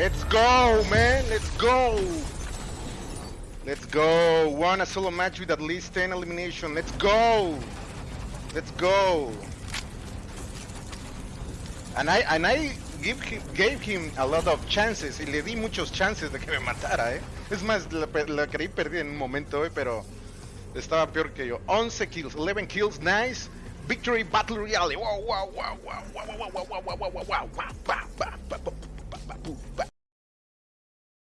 Let's go, man. Let's go. Let's go. One solo match with at least 10 elimination. Let's go. Let's go. And I, and I give him, gave him a lot of chances. Y le di muchos chances de que me matara, eh. Es más, la, creí perdida en un momento, eh, pero estaba peor que yo. 11 kills, 11 kills, nice. Victory Battle Royale. Wow, wow, wow, wow, wow, wow, wow, wow, wow, wow, wow, wow, wow, wow, wow, wow,